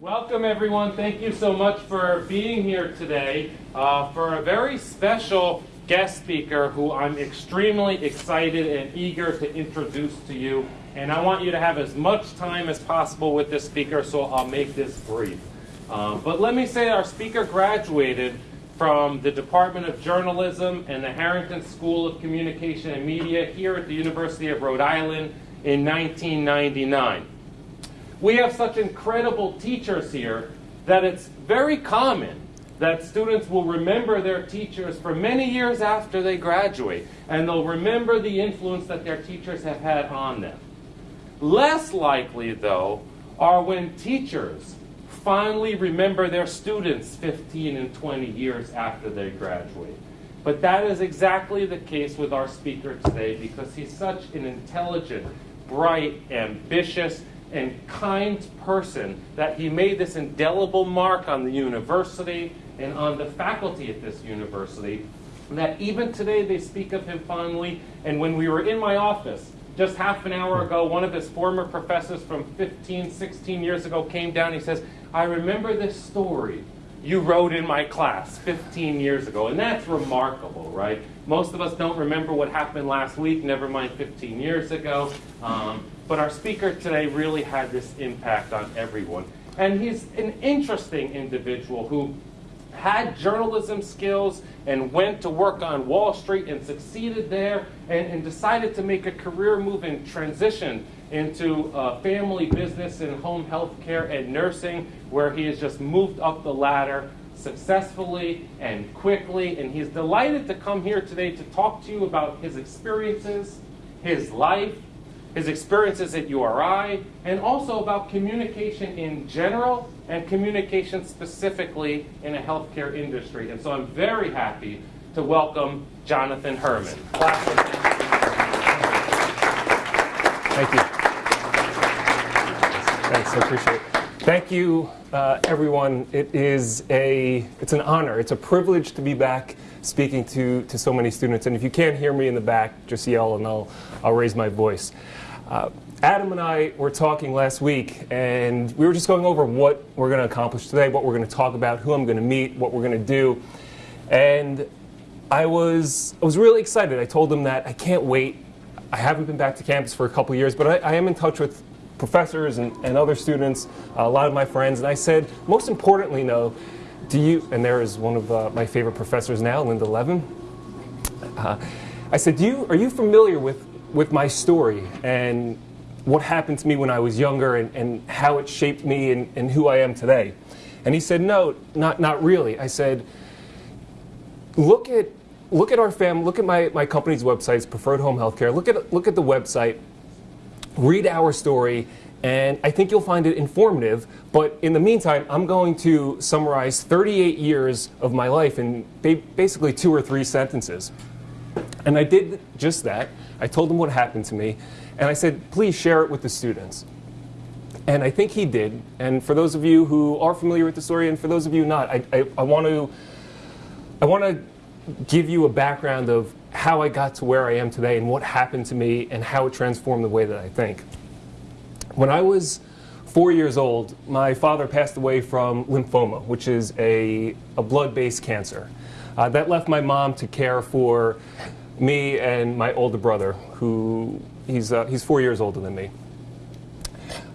Welcome everyone. Thank you so much for being here today uh, for a very special guest speaker who I'm extremely excited and eager to introduce to you. And I want you to have as much time as possible with this speaker, so I'll make this brief. Um, but let me say our speaker graduated from the Department of Journalism and the Harrington School of Communication and Media here at the University of Rhode Island in 1999. We have such incredible teachers here that it's very common that students will remember their teachers for many years after they graduate, and they'll remember the influence that their teachers have had on them. Less likely, though, are when teachers finally remember their students 15 and 20 years after they graduate. But that is exactly the case with our speaker today because he's such an intelligent, bright, ambitious, and kind person that he made this indelible mark on the university and on the faculty at this university that even today they speak of him fondly. And when we were in my office, just half an hour ago, one of his former professors from 15, 16 years ago came down. He says, I remember this story you wrote in my class 15 years ago. And that's remarkable, right? Most of us don't remember what happened last week, never mind 15 years ago. Um, but our speaker today really had this impact on everyone. And he's an interesting individual who had journalism skills and went to work on Wall Street and succeeded there and, and decided to make a career move and transition into uh, family business and home health care and nursing where he has just moved up the ladder successfully and quickly. And he's delighted to come here today to talk to you about his experiences, his life, his experiences at URI, and also about communication in general and communication specifically in a healthcare industry. And so I'm very happy to welcome Jonathan Herman. Thank you. Thanks, I appreciate it. Thank you, uh, everyone. It is a, it's an honor. It's a privilege to be back speaking to, to so many students. And if you can't hear me in the back, just yell and I'll, I'll raise my voice. Uh, Adam and I were talking last week, and we were just going over what we're going to accomplish today, what we're going to talk about, who I'm going to meet, what we're going to do. And I was, I was really excited. I told him that I can't wait. I haven't been back to campus for a couple years, but I, I am in touch with professors and, and other students, uh, a lot of my friends, and I said, most importantly, though, do you, and there is one of uh, my favorite professors now, Linda Levin. Uh, I said, do you, are you familiar with, with my story and what happened to me when I was younger and, and how it shaped me and, and who I am today? And he said, no, not, not really. I said, look at, look at our family, look at my, my company's websites, Preferred Home Healthcare, look at, look at the website, read our story, and I think you'll find it informative. But in the meantime, I'm going to summarize 38 years of my life in basically two or three sentences. And I did just that. I told him what happened to me. And I said, please share it with the students. And I think he did. And for those of you who are familiar with the story, and for those of you not, I, I, I want to I want to give you a background of how I got to where I am today and what happened to me and how it transformed the way that I think. When I was four years old, my father passed away from lymphoma, which is a, a blood-based cancer. Uh, that left my mom to care for me and my older brother, who he's, uh, he's four years older than me.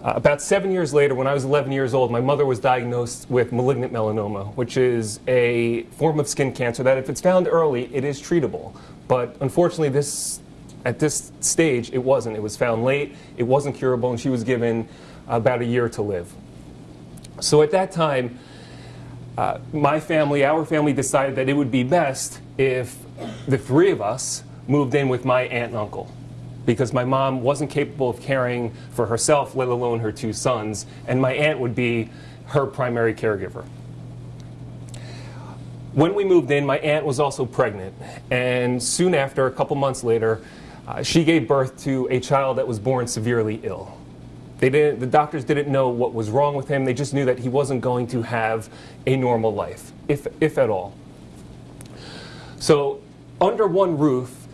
Uh, about seven years later, when I was 11 years old, my mother was diagnosed with malignant melanoma, which is a form of skin cancer that if it's found early, it is treatable. But unfortunately, this, at this stage, it wasn't. It was found late, it wasn't curable, and she was given about a year to live. So at that time, uh, my family, our family decided that it would be best if the three of us moved in with my aunt and uncle because my mom wasn't capable of caring for herself, let alone her two sons, and my aunt would be her primary caregiver. When we moved in, my aunt was also pregnant, and soon after, a couple months later, uh, she gave birth to a child that was born severely ill. They didn't, the doctors didn't know what was wrong with him. They just knew that he wasn't going to have a normal life, if, if at all. So under one roof,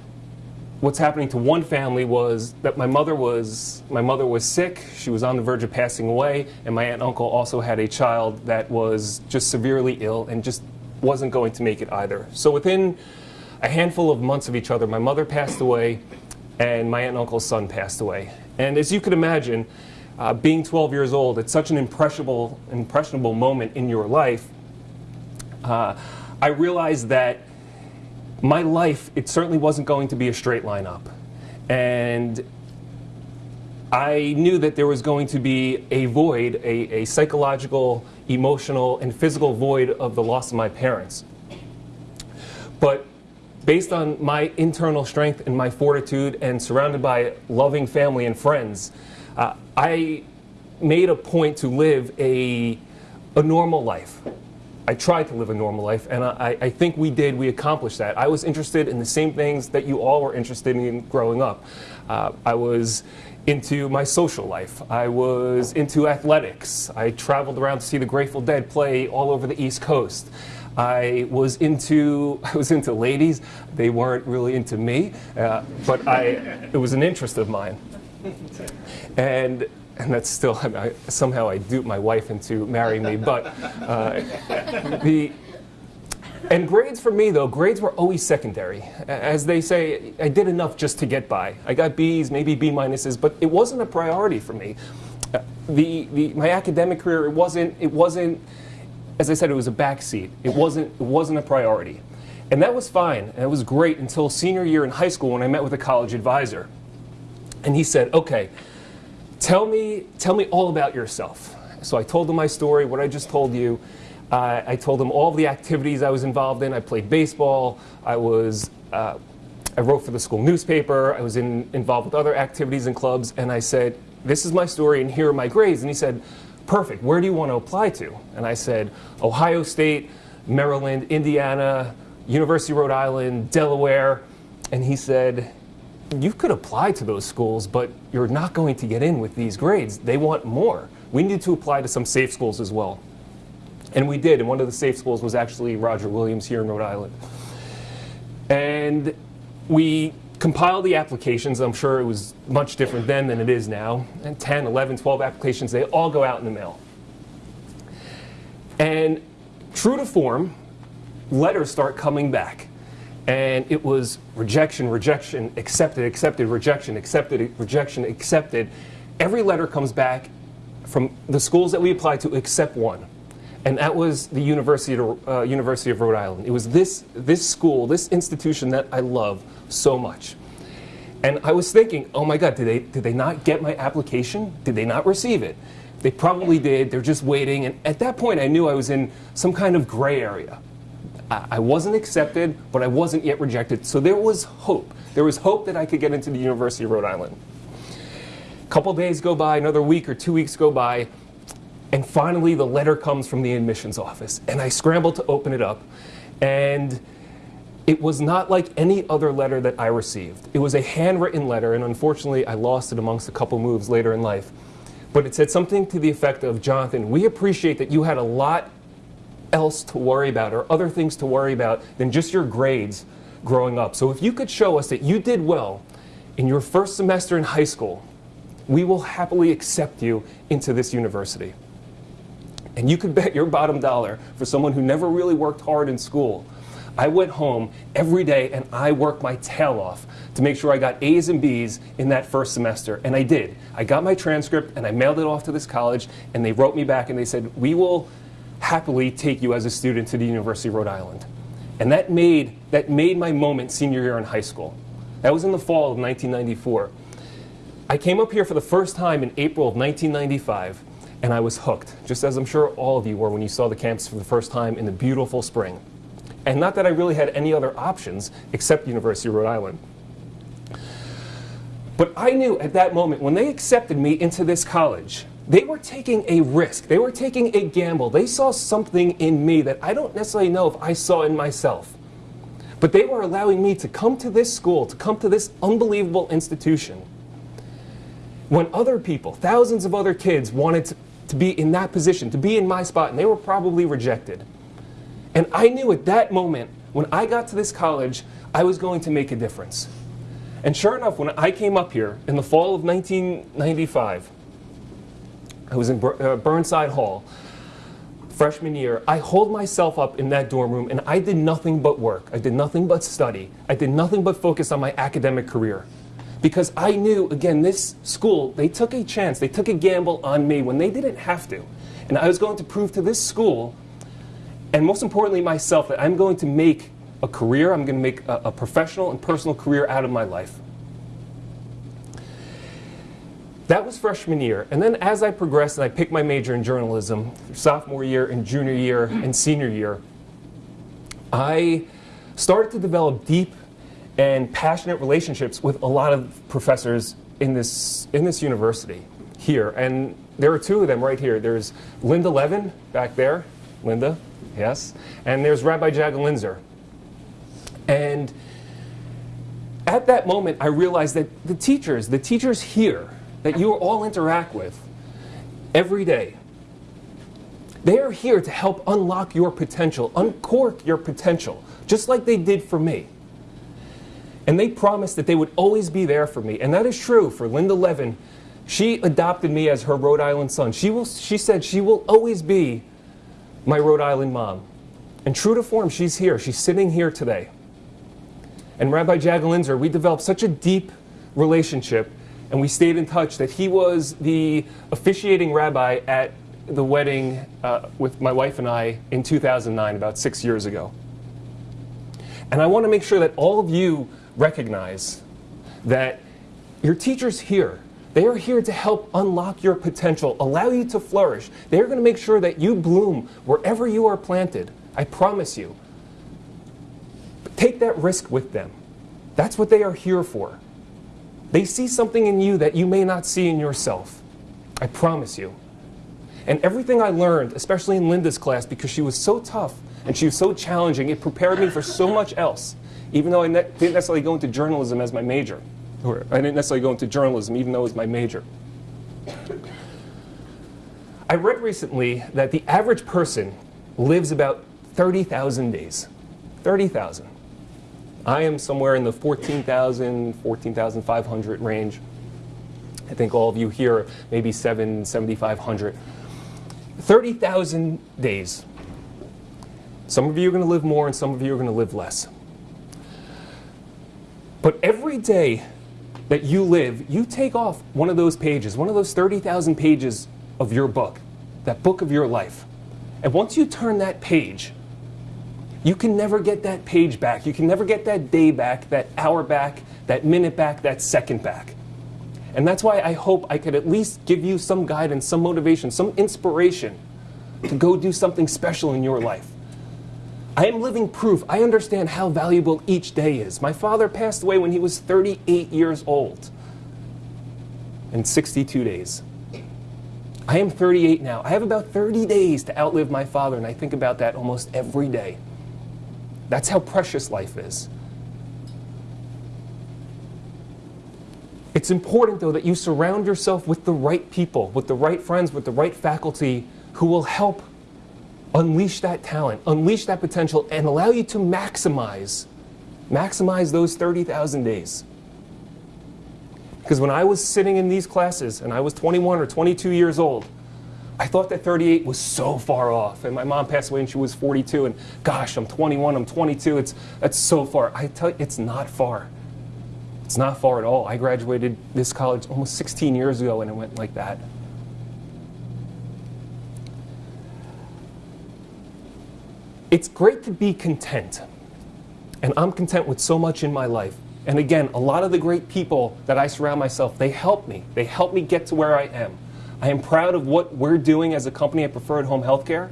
what's happening to one family was that my mother was my mother was sick. She was on the verge of passing away, and my aunt and uncle also had a child that was just severely ill and just wasn't going to make it either. So within a handful of months of each other, my mother passed away, and my aunt and uncle's son passed away. And as you could imagine, uh, being 12 years old, it's such an impressionable, impressionable moment in your life. Uh, I realized that my life, it certainly wasn't going to be a straight line up. And I knew that there was going to be a void, a, a psychological, emotional, and physical void of the loss of my parents. But based on my internal strength and my fortitude and surrounded by loving family and friends, uh, I made a point to live a, a normal life. I tried to live a normal life, and I, I, think we did. We accomplished that. I was interested in the same things that you all were interested in growing up. Uh, I was into my social life. I was into athletics. I traveled around to see the Grateful Dead play all over the East Coast. I was into I was into ladies. They weren't really into me, uh, but I it was an interest of mine. And and that's still I, somehow I duped my wife into marrying me. But uh, the and grades for me though grades were always secondary. As they say, I did enough just to get by. I got B's, maybe B minuses, but it wasn't a priority for me. Uh, the, the my academic career it wasn't it wasn't as I said it was a backseat. It wasn't it wasn't a priority. And that was fine, and it was great until senior year in high school when I met with a college advisor. And he said, okay, tell me, tell me all about yourself. So I told him my story, what I just told you. Uh, I told him all the activities I was involved in. I played baseball. I was, uh, I wrote for the school newspaper. I was in, involved with other activities and clubs. And I said, this is my story and here are my grades. And he said, perfect. Where do you want to apply to? And I said, Ohio State, Maryland, Indiana, University of Rhode Island, Delaware. And he said, you could apply to those schools, but you're not going to get in with these grades. They want more. We need to apply to some safe schools as well. And we did, and one of the safe schools was actually Roger Williams here in Rhode Island. And we compiled the applications. I'm sure it was much different then than it is now. And 10, 11, 12 applications, they all go out in the mail. And true to form, letters start coming back and it was rejection, rejection, accepted, accepted, rejection, accepted, rejection, accepted. Every letter comes back from the schools that we applied to except one. And that was the University of, uh, University of Rhode Island. It was this, this school, this institution that I love so much. And I was thinking, oh my God, did they, did they not get my application? Did they not receive it? They probably did. They're just waiting. And at that point, I knew I was in some kind of gray area. I wasn't accepted, but I wasn't yet rejected. So there was hope. There was hope that I could get into the University of Rhode Island. A couple days go by, another week or two weeks go by, and finally the letter comes from the admissions office. And I scramble to open it up. And it was not like any other letter that I received. It was a handwritten letter, and unfortunately I lost it amongst a couple moves later in life. But it said something to the effect of, Jonathan, we appreciate that you had a lot else to worry about or other things to worry about than just your grades growing up. So if you could show us that you did well in your first semester in high school, we will happily accept you into this university. And you could bet your bottom dollar for someone who never really worked hard in school. I went home every day and I worked my tail off to make sure I got A's and B's in that first semester. And I did. I got my transcript and I mailed it off to this college and they wrote me back and they said, we will happily take you as a student to the University of Rhode Island. And that made, that made my moment senior year in high school. That was in the fall of 1994. I came up here for the first time in April of 1995, and I was hooked, just as I'm sure all of you were when you saw the campus for the first time in the beautiful spring. And not that I really had any other options except University of Rhode Island. But I knew at that moment, when they accepted me into this college, they were taking a risk. They were taking a gamble. They saw something in me that I don't necessarily know if I saw in myself. But they were allowing me to come to this school, to come to this unbelievable institution. When other people, thousands of other kids, wanted to, to be in that position, to be in my spot, and they were probably rejected. And I knew at that moment, when I got to this college, I was going to make a difference. And sure enough, when I came up here in the fall of 1995, I was in uh, Burnside Hall, freshman year. I holed myself up in that dorm room and I did nothing but work. I did nothing but study. I did nothing but focus on my academic career. Because I knew, again, this school, they took a chance, they took a gamble on me when they didn't have to. And I was going to prove to this school, and most importantly myself, that I'm going to make a career, I'm going to make a, a professional and personal career out of my life. That was freshman year. And then as I progressed and I picked my major in journalism, sophomore year and junior year and senior year, I started to develop deep and passionate relationships with a lot of professors in this, in this university here. And there are two of them right here. There's Linda Levin back there. Linda, yes. And there's Rabbi Jagalinzer. And at that moment, I realized that the teachers, the teachers here that you all interact with every day, they are here to help unlock your potential, uncork your potential, just like they did for me. And they promised that they would always be there for me. And that is true for Linda Levin. She adopted me as her Rhode Island son. She, will, she said she will always be my Rhode Island mom. And true to form, she's here. She's sitting here today. And Rabbi Jagalinzer, we developed such a deep relationship and we stayed in touch that he was the officiating rabbi at the wedding uh, with my wife and I in 2009, about six years ago. And I want to make sure that all of you recognize that your teachers here, they are here to help unlock your potential, allow you to flourish. They're going to make sure that you bloom wherever you are planted. I promise you. But take that risk with them. That's what they are here for. They see something in you that you may not see in yourself. I promise you. And everything I learned, especially in Linda's class, because she was so tough and she was so challenging, it prepared me for so much else, even though I ne didn't necessarily go into journalism as my major. Or I didn't necessarily go into journalism, even though it was my major. I read recently that the average person lives about 30,000 days. 30,000. I am somewhere in the 14,000, 14,500 range. I think all of you here, maybe 7, 7,500. 30,000 days. Some of you are going to live more and some of you are going to live less. But every day that you live, you take off one of those pages, one of those 30,000 pages of your book, that book of your life. And once you turn that page, you can never get that page back. You can never get that day back, that hour back, that minute back, that second back. And that's why I hope I could at least give you some guidance, some motivation, some inspiration to go do something special in your life. I am living proof. I understand how valuable each day is. My father passed away when he was 38 years old in 62 days. I am 38 now. I have about 30 days to outlive my father, and I think about that almost every day. That's how precious life is. It's important, though, that you surround yourself with the right people, with the right friends, with the right faculty who will help unleash that talent, unleash that potential, and allow you to maximize, maximize those 30,000 days. Because when I was sitting in these classes and I was 21 or 22 years old, I thought that 38 was so far off. And my mom passed away when she was 42, and gosh, I'm 21, I'm 22, it's, that's so far. I tell you, it's not far. It's not far at all. I graduated this college almost 16 years ago, and it went like that. It's great to be content. And I'm content with so much in my life. And again, a lot of the great people that I surround myself, they help me. They help me get to where I am. I am proud of what we're doing as a company at Preferred Home Healthcare,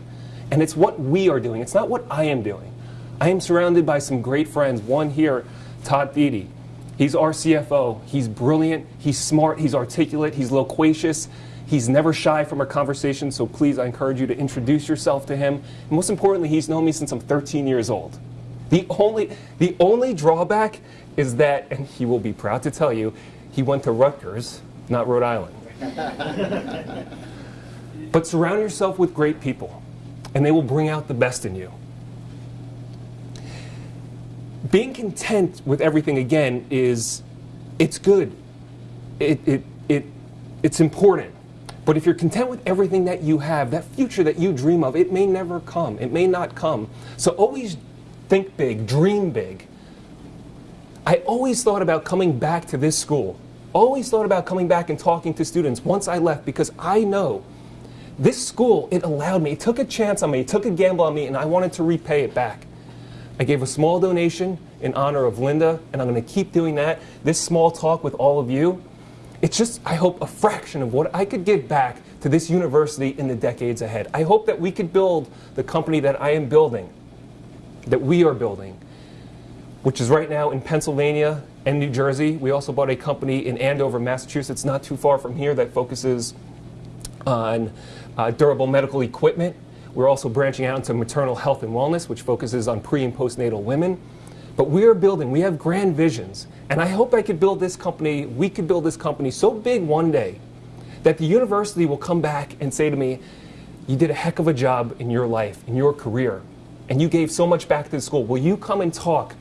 and it's what we are doing. It's not what I am doing. I am surrounded by some great friends. One here, Todd Thede. He's our CFO. He's brilliant. He's smart. He's articulate. He's loquacious. He's never shy from a conversation, so please, I encourage you to introduce yourself to him. And most importantly, he's known me since I'm 13 years old. The only, the only drawback is that, and he will be proud to tell you, he went to Rutgers, not Rhode Island. but surround yourself with great people, and they will bring out the best in you. Being content with everything, again, is It's good. It, it, it, it's important. But if you're content with everything that you have, that future that you dream of, it may never come. It may not come. So always think big, dream big. I always thought about coming back to this school. Always thought about coming back and talking to students once I left because I know this school, it allowed me, it took a chance on me, it took a gamble on me, and I wanted to repay it back. I gave a small donation in honor of Linda, and I'm going to keep doing that. This small talk with all of you, it's just, I hope, a fraction of what I could give back to this university in the decades ahead. I hope that we could build the company that I am building, that we are building, which is right now in Pennsylvania and New Jersey. We also bought a company in Andover, Massachusetts, not too far from here, that focuses on uh, durable medical equipment. We're also branching out into maternal health and wellness, which focuses on pre and postnatal women. But we are building, we have grand visions. And I hope I could build this company, we could build this company so big one day that the university will come back and say to me, You did a heck of a job in your life, in your career, and you gave so much back to the school. Will you come and talk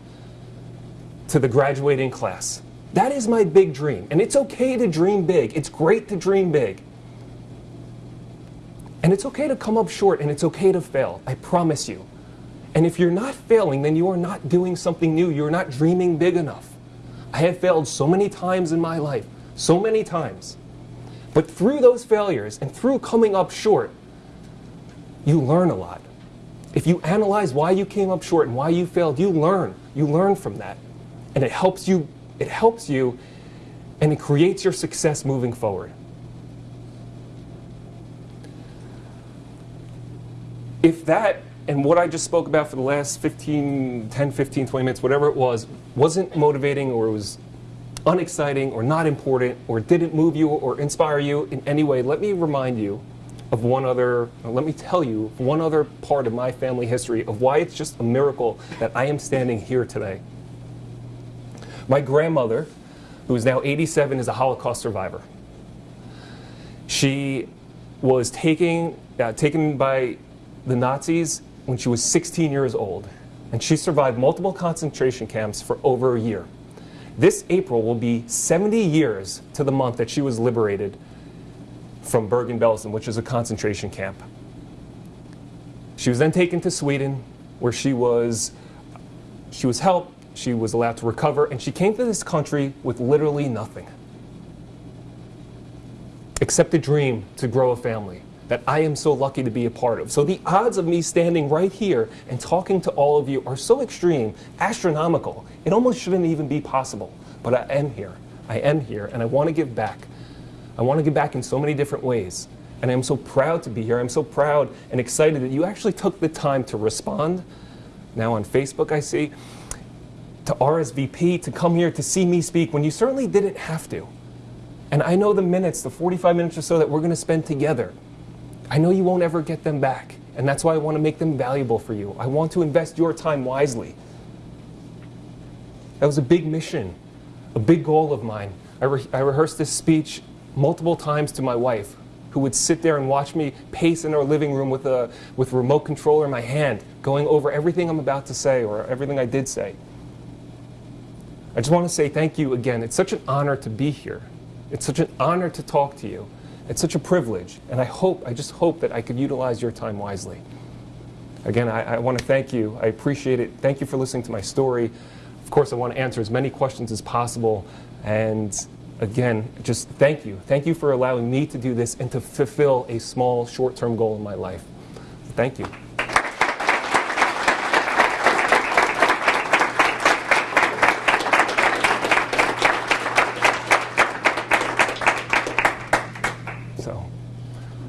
to the graduating class? That is my big dream. And it's okay to dream big, it's great to dream big. And it's okay to come up short and it's okay to fail. I promise you. And if you're not failing, then you are not doing something new. You're not dreaming big enough. I have failed so many times in my life, so many times. But through those failures and through coming up short, you learn a lot. If you analyze why you came up short and why you failed, you learn. You learn from that. And it helps you, it helps you and it creates your success moving forward. if that and what I just spoke about for the last 15, 10, 15, 20 minutes, whatever it was, wasn't motivating or was unexciting or not important or didn't move you or inspire you in any way, let me remind you of one other, let me tell you one other part of my family history of why it's just a miracle that I am standing here today. My grandmother, who is now 87, is a Holocaust survivor. She was taking, uh, taken by the Nazis when she was 16 years old, and she survived multiple concentration camps for over a year. This April will be 70 years to the month that she was liberated from Bergen-Belsen, which is a concentration camp. She was then taken to Sweden, where she was, she was helped, she was allowed to recover, and she came to this country with literally nothing except a dream to grow a family that I am so lucky to be a part of. So the odds of me standing right here and talking to all of you are so extreme, astronomical. It almost shouldn't even be possible. But I am here. I am here, and I want to give back. I want to give back in so many different ways. And I'm so proud to be here. I'm so proud and excited that you actually took the time to respond. Now on Facebook, I see, to RSVP, to come here to see me speak when you certainly didn't have to. And I know the minutes, the 45 minutes or so that we're going to spend together, I know you won't ever get them back. And that's why I want to make them valuable for you. I want to invest your time wisely. That was a big mission, a big goal of mine. I, re I rehearsed this speech multiple times to my wife, who would sit there and watch me pace in our living room with a, with a remote controller in my hand, going over everything I'm about to say or everything I did say. I just want to say thank you again. It's such an honor to be here. It's such an honor to talk to you. It's such a privilege, and I hope, I just hope that I could utilize your time wisely. Again, I, I want to thank you. I appreciate it. Thank you for listening to my story. Of course, I want to answer as many questions as possible. And again, just thank you. Thank you for allowing me to do this and to fulfill a small, short-term goal in my life. Thank you. So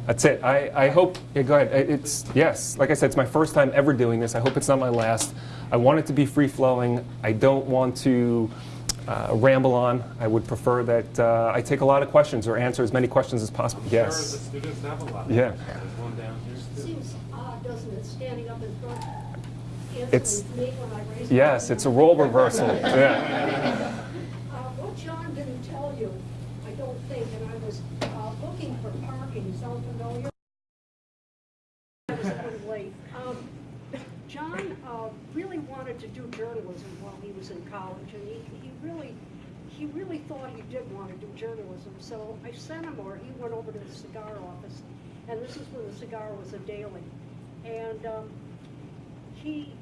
that's it. I, I hope, yeah, go ahead. It's, yes, like I said, it's my first time ever doing this. I hope it's not my last. I want it to be free flowing. I don't want to uh, ramble on. I would prefer that uh, I take a lot of questions or answer as many questions as possible. Sure, the Yes. students have a lot. Yeah. There's one down here. too. Seems odd, doesn't it, standing up in front, It's- me when I raise Yes, it's a role reversal. Yeah. Uh, What John didn't tell you, I don't think, and I was uh, looking for parking, sound familiar? Late. Um, John uh, really wanted to do journalism while he was in college, and he he really, he really thought he did want to do journalism, so I sent him, or he went over to the cigar office, and this is when the cigar was a daily. And um, he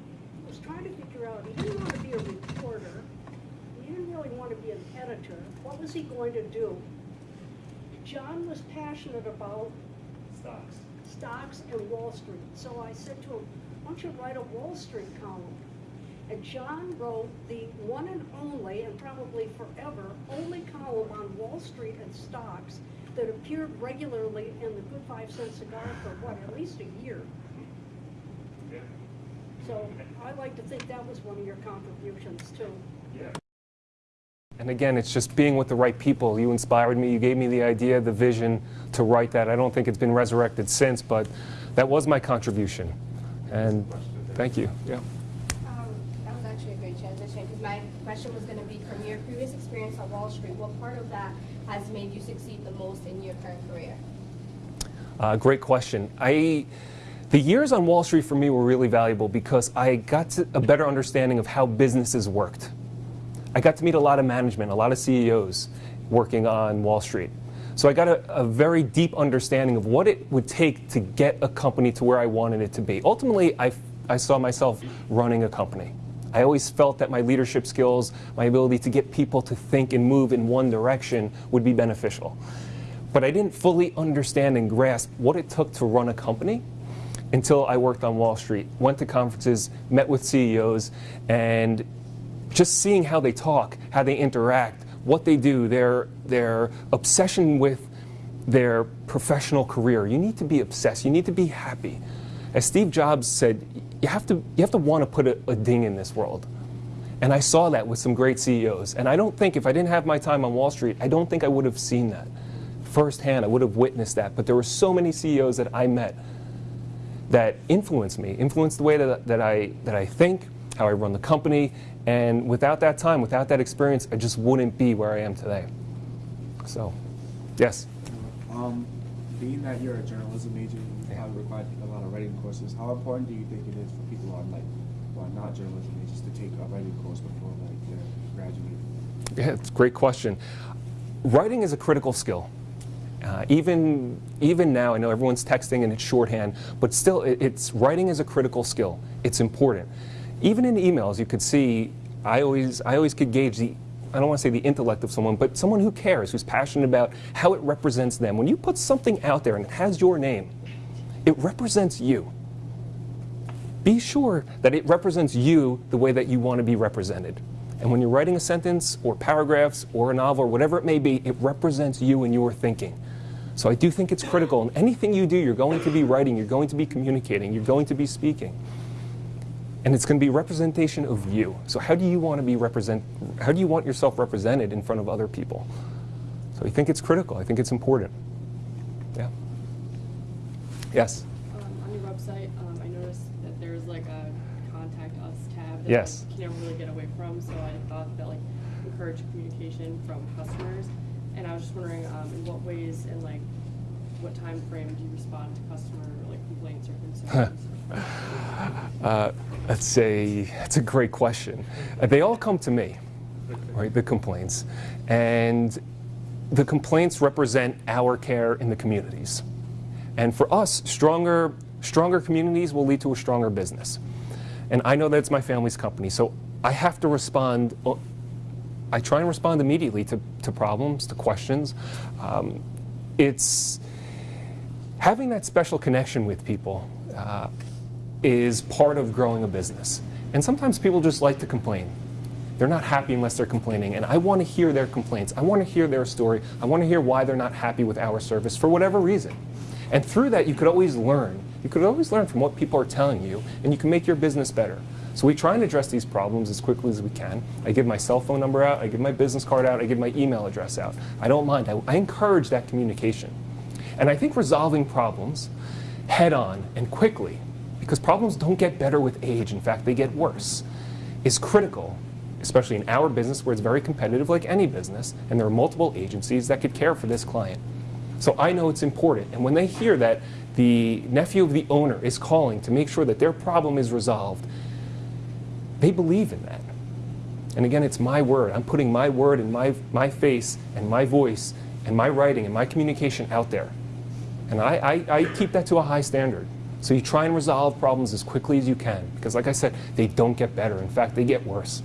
was trying to figure out, he didn't want to be a reporter, he didn't really want to be an editor. What was he going to do? John was passionate about Stocks. Stocks and Wall Street. So I said to him, why don't you write a Wall Street column? And John wrote the one and only, and probably forever, only column on Wall Street and stocks that appeared regularly in the Good Five Cent Cigar for what, at least a year. So I like to think that was one of your contributions too. Yeah. And again, it's just being with the right people. You inspired me. You gave me the idea, the vision to write that. I don't think it's been resurrected since, but that was my contribution. And thank you. Yeah. Um, that was actually a great transition because my question was going to be from your previous experience on Wall Street, what part of that has made you succeed the most in your current career? Uh, great question. I, the years on Wall Street for me were really valuable because I got to a better understanding of how businesses worked. I got to meet a lot of management, a lot of CEOs working on Wall Street. So I got a, a very deep understanding of what it would take to get a company to where I wanted it to be. Ultimately, I, I saw myself running a company. I always felt that my leadership skills, my ability to get people to think and move in one direction would be beneficial. But I didn't fully understand and grasp what it took to run a company until I worked on Wall Street, went to conferences, met with CEOs, and just seeing how they talk, how they interact, what they do, their, their obsession with their professional career. You need to be obsessed. You need to be happy. As Steve Jobs said, you have to, you have to want to put a, a ding in this world. And I saw that with some great CEOs. And I don't think, if I didn't have my time on Wall Street, I don't think I would have seen that firsthand. I would have witnessed that. But there were so many CEOs that I met that influenced me, influenced the way that, that, I, that I think, how I run the company. And without that time, without that experience, I just wouldn't be where I am today. So, yes. Um, being that you're a journalism major, you probably require a lot of writing courses. How important do you think it is for people who are like, who are not journalism majors to take a writing course before like they're graduating? Yeah, it's a great question. Writing is a critical skill. Uh, even, even now, I know everyone's texting and it's shorthand, but still, it, it's writing is a critical skill. It's important. Even in emails, you could see, I always, I always could gauge the, I don't want to say the intellect of someone, but someone who cares, who's passionate about how it represents them. When you put something out there and it has your name, it represents you. Be sure that it represents you the way that you want to be represented. And when you're writing a sentence or paragraphs or a novel or whatever it may be, it represents you and your thinking. So I do think it's critical. And anything you do, you're going to be writing, you're going to be communicating, you're going to be speaking. And it's going to be representation of you. So how do you want to be represent? How do you want yourself represented in front of other people? So I think it's critical. I think it's important. Yeah. Yes. Um, on your website, um, I noticed that there's like a contact us tab that Yes. like, you never really get away from. So I thought that like encourage communication from customers. And I was just wondering, um, in what ways and like what time frame do you respond to customer like complaints or concerns? Uh, that's a that's a great question. Uh, they all come to me, right? The complaints, and the complaints represent our care in the communities. And for us, stronger stronger communities will lead to a stronger business. And I know that it's my family's company, so I have to respond. uh, I try and respond immediately to, to problems, to questions. Um, it's having that special connection with people uh, is part of growing a business. And sometimes people just like to complain. They're not happy unless they're complaining. And I want to hear their complaints. I want to hear their story. I want to hear why they're not happy with our service for whatever reason. And through that, you could always learn. You could always learn from what people are telling you, and you can make your business better. So we try and address these problems as quickly as we can. I give my cell phone number out, I give my business card out, I give my email address out. I don't mind. I, I encourage that communication. And I think resolving problems head on and quickly, because problems don't get better with age, in fact, they get worse, is critical, especially in our business where it's very competitive, like any business, and there are multiple agencies that could care for this client. So I know it's important. And when they hear that the nephew of the owner is calling to make sure that their problem is resolved, they believe in that. And again, it's my word. I'm putting my word and my, my face and my voice and my writing and my communication out there. And I, I, I keep that to a high standard. So you try and resolve problems as quickly as you can. Because like I said, they don't get better. In fact, they get worse.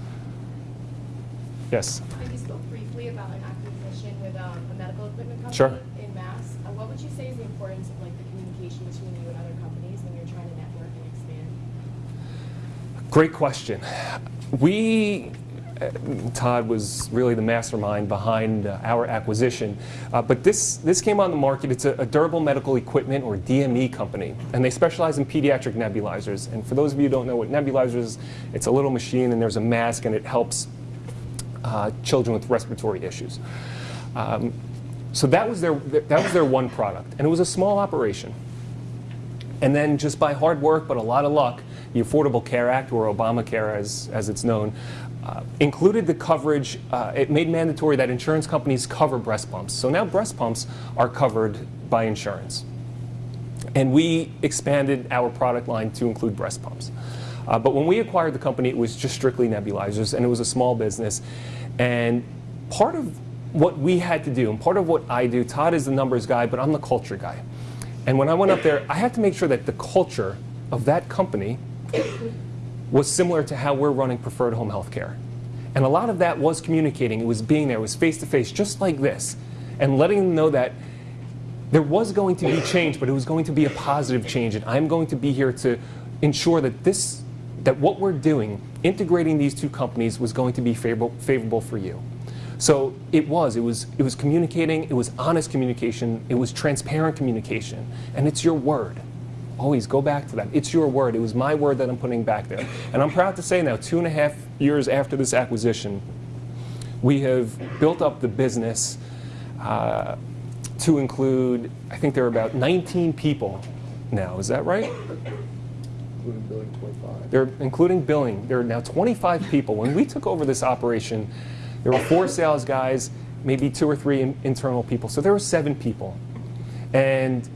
Yes? I think you spoke briefly about an acquisition with um, a medical equipment company Sure. in Mass. Uh, What would you say is the importance of like the communication between you and other companies when you're trying to network and expand? Great question. We, Todd was really the mastermind behind uh, our acquisition. Uh, but this, this came on the market. It's a, a durable medical equipment or DME company, and they specialize in pediatric nebulizers. And for those of you who don't know what nebulizers it's a little machine and there's a mask and it helps uh, children with respiratory issues. Um, so that was, their, that was their one product, and it was a small operation. And then just by hard work, but a lot of luck, the Affordable Care Act, or Obamacare as, as it's known, uh, included the coverage, uh, it made mandatory that insurance companies cover breast pumps. So now breast pumps are covered by insurance. And we expanded our product line to include breast pumps. Uh, but when we acquired the company, it was just strictly nebulizers, and it was a small business. And part of what we had to do, and part of what I do, Todd is the numbers guy, but I'm the culture guy. And when I went up there, I had to make sure that the culture of that company was similar to how we're running preferred home health care. And a lot of that was communicating, it was being there, it was face to face, just like this, and letting them know that there was going to be change, but it was going to be a positive change, and I'm going to be here to ensure that this, that what we're doing, integrating these two companies, was going to be favorable, favorable for you. So it was, it was, it was communicating, it was honest communication, it was transparent communication, and it's your word. Always go back to that. It's your word. It was my word that I'm putting back there. And I'm proud to say now, two and a half years after this acquisition, we have built up the business uh, to include, I think there are about 19 people now. Is that right? Including billing twenty-five. They're including billing. There are now 25 people. When we took over this operation, there were four sales guys, maybe two or three in- internal people. So there were seven people. And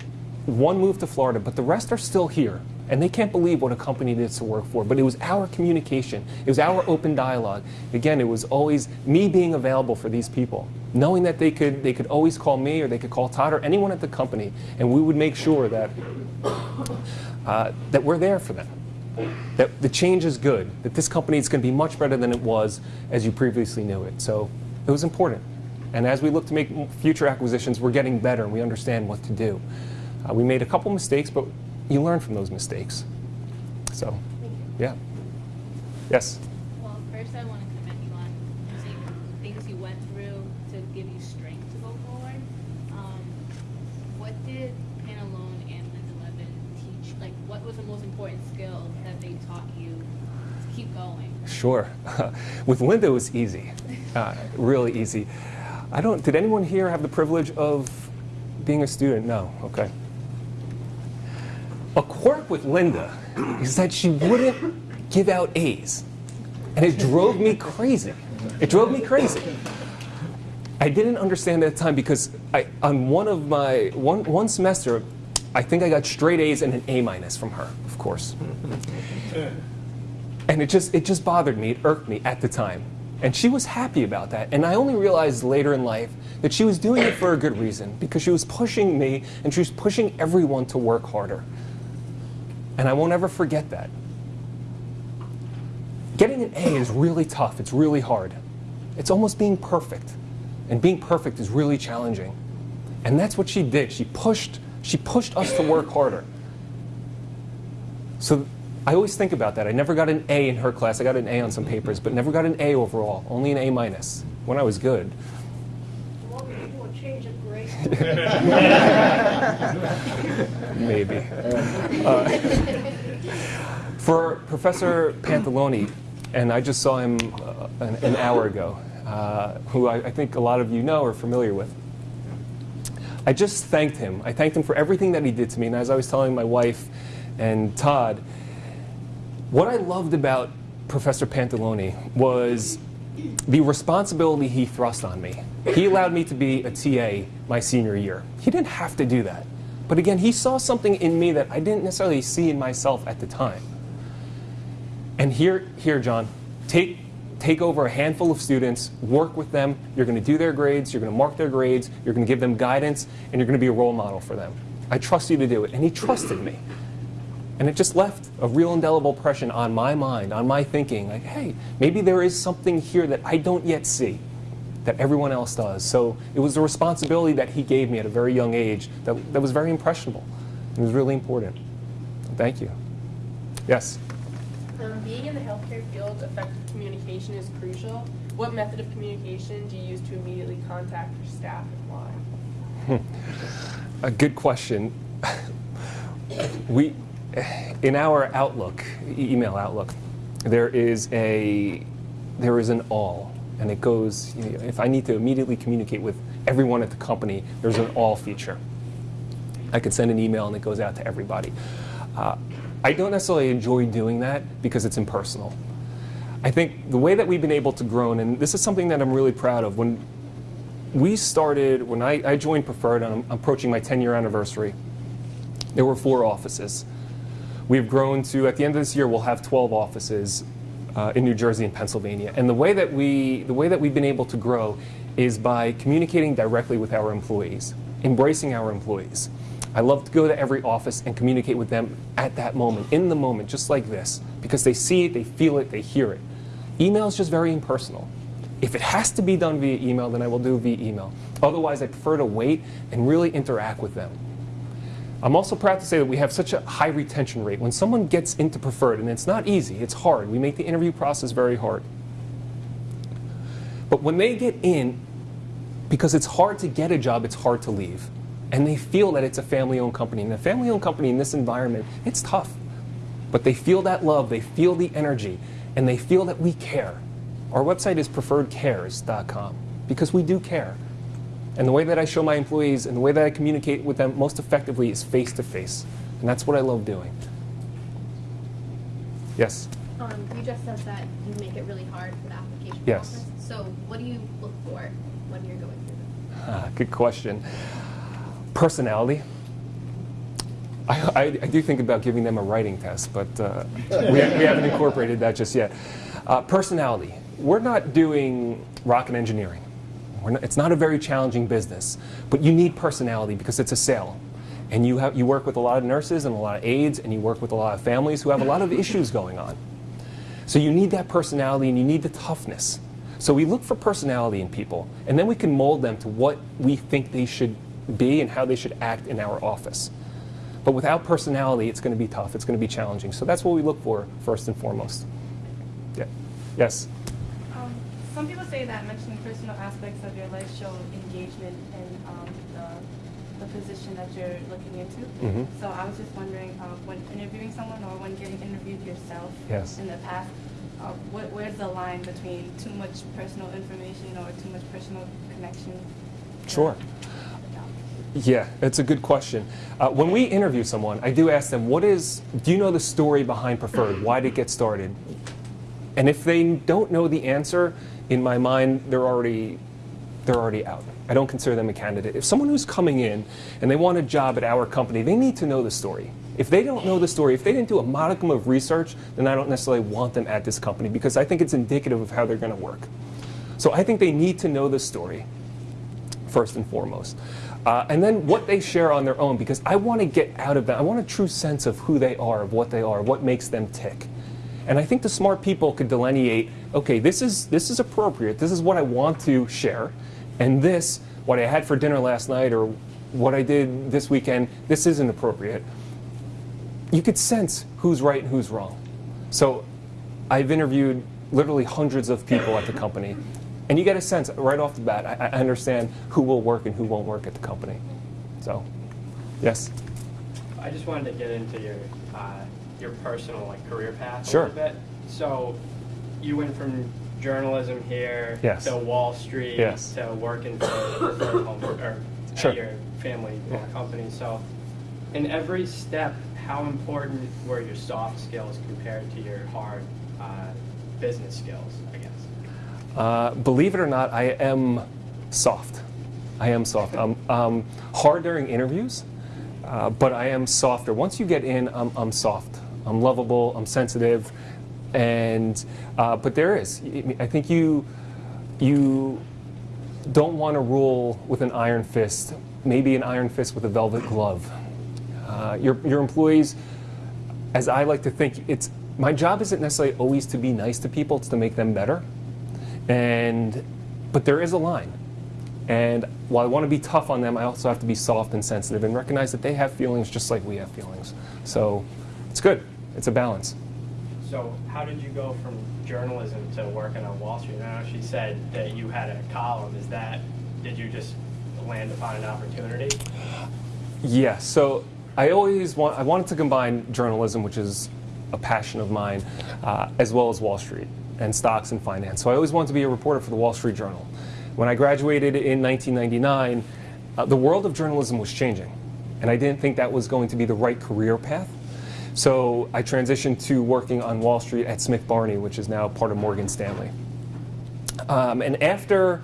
one moved to Florida, but the rest are still here. And they can't believe what a company is to work for. But it was our communication, it was our open dialogue. Again, it was always me being available for these people, knowing that they could, they could always call me or they could call Todd or anyone at the company, and we would make sure that, uh, that we're there for them that the change is good, that this company is going to be much better than it was as you previously knew it. So it was important. And as we look to make future acquisitions, we're getting better and we understand what to do. Uh, we made a couple mistakes, but you learn from those mistakes. So, yeah. Yes? Well, first I want to commend you on using things you went through to give you strength to go forward. Um, what did Pantalone and Linda Levin teach? Like, what was the most important skill that they taught you to keep going? Sure. With Linda, it was easy, uh, really easy. I don't. Did anyone here have the privilege of being a student? No. Okay. A quirk with Linda is that she wouldn't give out A's, and it drove me crazy. It drove me crazy. I didn't understand at the time because I, on one of my one one semester, I think I got straight A's and an A minus from her, of course. And it just it just bothered me. It irked me at the time. And she was happy about that. And I only realized later in life that she was doing it for a good reason because she was pushing me and she was pushing everyone to work harder. And I won't ever forget that. Getting an A is really tough. It's really hard. It's almost being perfect. And being perfect is really challenging. And that's what she did. She pushed she pushed us to work harder. So I always think about that. I never got an A in her class. I got an A on some papers, but never got an A overall. Only an A minus when I was good. Well, we do a change of grade. Maybe. Uh, for Professor Pantalone, and I just saw him uh, an, an hour ago, uh, who I, I think a lot of you know or familiar with. I just thanked him. I thanked him for everything that he did to me. And as I was telling my wife and Todd, what I loved about Professor Pantalone was the responsibility he thrust on me. He allowed me to be a TA my senior year. He didn't have to do that. But again, he saw something in me that I didn't necessarily see in myself at the time. And here, here, John, take take over a handful of students, work with them, you're going to do their grades, you're going to mark their grades, you're going to give them guidance, and you're going to be a role model for them. I trust you to do it. And he trusted me. And it just left a real indelible impression on my mind, on my thinking, like, hey, maybe there is something here that I don't yet see that everyone else does. So it was a responsibility that he gave me at a very young age that, that was very impressionable. It was really important. Thank you. Yes? Um, being in the healthcare field, effective communication is crucial. What method of communication do you use to immediately contact your staff and why? A good question. we, in our Outlook, email Outlook, there is a, there is an all, and it goes. You know, if I need to immediately communicate with everyone at the company, there's an all feature. I could send an email and it goes out to everybody. Uh, I don't necessarily enjoy doing that because it's impersonal. I think the way that we've been able to grow, and this is something that I'm really proud of, when we started, when I, I joined Preferred, and I'm approaching my 10 year anniversary, there were four offices. We've grown to, at the end of this year, we'll have 12 offices uh, in New Jersey and Pennsylvania. And the way, that we, the way that we've been able to grow is by communicating directly with our employees, embracing our employees. I love to go to every office and communicate with them at that moment, in the moment, just like this, because they see it, they feel it, they hear it. Email is just very impersonal. If it has to be done via email, then I will do via email. Otherwise, I prefer to wait and really interact with them. I'm also proud to say that we have such a high retention rate. When someone gets into preferred, and it's not easy, it's hard. We make the interview process very hard. But when they get in, because it's hard to get a job, it's hard to leave. And they feel that it's a family owned company. And a family owned company in this environment, it's tough. But they feel that love, they feel the energy, and they feel that we care. Our website is preferredcares.com because we do care. And the way that I show my employees and the way that I communicate with them most effectively is face to face. And that's what I love doing. Yes? Um, you just said that you make it really hard for the application Yes. process. So what do you look for when you're going through this? Ah, good question. Personality. I, I, I do think about giving them a writing test, but uh, we, we haven't incorporated that just yet. Uh, personality. We're not doing rocket engineering. Not, it's not a very challenging business, but you need personality because it's a sale. And you, have, you work with a lot of nurses and a lot of aides, and you work with a lot of families who have a lot of issues going on. So you need that personality and you need the toughness. So we look for personality in people, and then we can mold them to what we think they should be and how they should act in our office. But without personality, it's going to be tough. It's going to be challenging. So that's what we look for first and foremost. Yeah. Yes. Some people say that mentioning personal aspects of your life show engagement in um, the, the position that you're looking into. Mhm. So I was just wondering, uh, when interviewing someone or when getting interviewed yourself Yes. in the past, uh, what, where's the line between too much personal information or too much personal connection? Sure. Yeah, it's a good question. Uh, when we interview someone, I do ask them, "What is? Do you know the story behind Preferred? Why did it get started?" And if they don't know the answer, in my mind, they're already they're already out. I don't consider them a candidate. If someone who's coming in and they want a job at our company, they need to know the story. If they don't know the story, if they didn't do a modicum of research, then I don't necessarily want them at this company because I think it's indicative of how they're going to work. So I think they need to know the story first and foremost. Uh, and then what they share on their own, because I want to get out of that. I want a true sense of who they are, of what they are, what makes them tick. And I think the smart people could delineate, okay, this is, this is appropriate, this is what I want to share, and this, what I had for dinner last night or what I did this weekend, this isn't appropriate. You could sense who's right and who's wrong. So I've interviewed literally hundreds of people at the company, and you get a sense right off the bat. I, I understand who will work and who won't work at the company. So, yes. I just wanted to get into your uh, your personal like career path Sure. a little bit. So you went from journalism here Yes. to Wall Street Yes. to working for Preferred Home or Sure. your family Yeah. company. So in every step, how important were your soft skills compared to your hard uh, business skills? I guess. Uh, believe it or not, I am soft. I am soft. I'm um, hard during interviews, uh, but I am softer. Once you get in, I'm, I'm soft. I'm lovable. I'm sensitive. And uh, but there is. I think you you don't want to rule with an iron fist. Maybe an iron fist with a velvet glove. Uh, your your employees, as I like to think, it's my job isn't necessarily always to be nice to people. It's to make them better. And but there is a line. And while I want to be tough on them, I also have to be soft and sensitive and recognize that they have feelings just like we have feelings. So it's good. It's a balance. So how did you go from journalism to working on Wall Street? I know she said that you had a column. Is that, did you just land upon an opportunity? Yeah, so I always want, I wanted to combine journalism, which is a passion of mine, uh, as well as Wall Street and stocks and finance. So I always wanted to be a reporter for the Wall Street Journal. When I graduated in 1999, uh, the world of journalism was changing, and I didn't think that was going to be the right career path. So I transitioned to working on Wall Street at Smith Barney, which is now part of Morgan Stanley. Um, and after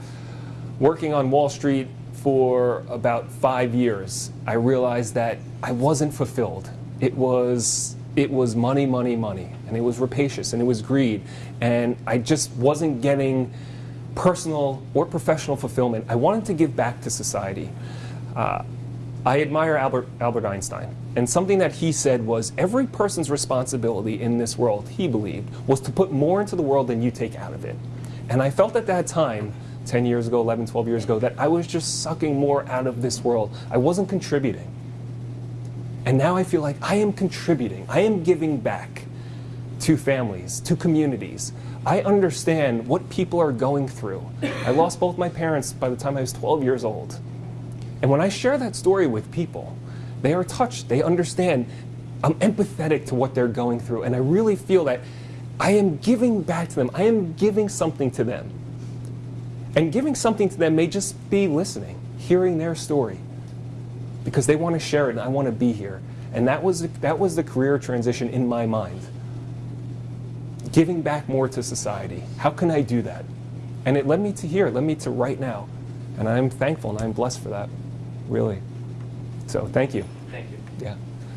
working on Wall Street for about five years, I realized that I wasn't fulfilled. It was it was money, money, money, and it was rapacious and it was greed, and I just wasn't getting personal or professional fulfillment. I wanted to give back to society. Uh, I admire Albert, Albert Einstein. And something that he said was every person's responsibility in this world, he believed, was to put more into the world than you take out of it. And I felt at that time, 10 years ago, 11, 12 years ago, that I was just sucking more out of this world. I wasn't contributing. And now I feel like I am contributing. I am giving back to families, to communities. I understand what people are going through. I lost both my parents by the time I was 12 years old. And when I share that story with people, they are touched, they understand. I'm empathetic to what they're going through, and I really feel that I am giving back to them. I am giving something to them. And giving something to them may just be listening, hearing their story, because they want to share it and I want to be here. And that was, that was the career transition in my mind. Giving back more to society. How can I do that? And it led me to here, it led me to right now. And I'm thankful and I'm blessed for that, really. So thank you. Thank you. Yeah.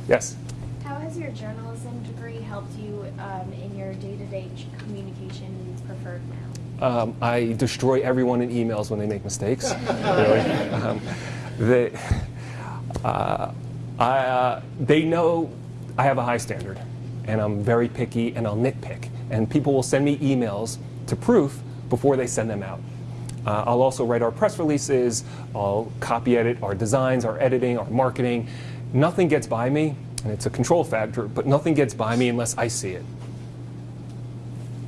Yes. How has your journalism degree helped you um, in your day-to-day ch- communication preferred now? Um, I destroy everyone in emails when they make mistakes. really. Um, they, uh, I, uh, they know I have a high standard, and I'm very picky, and I'll nitpick. And people will send me emails to proof before they send them out. Uh, I'll also write our press releases, I'll copy edit our designs, our editing, our marketing. Nothing gets by me, and it's a control factor, but nothing gets by me unless I see it.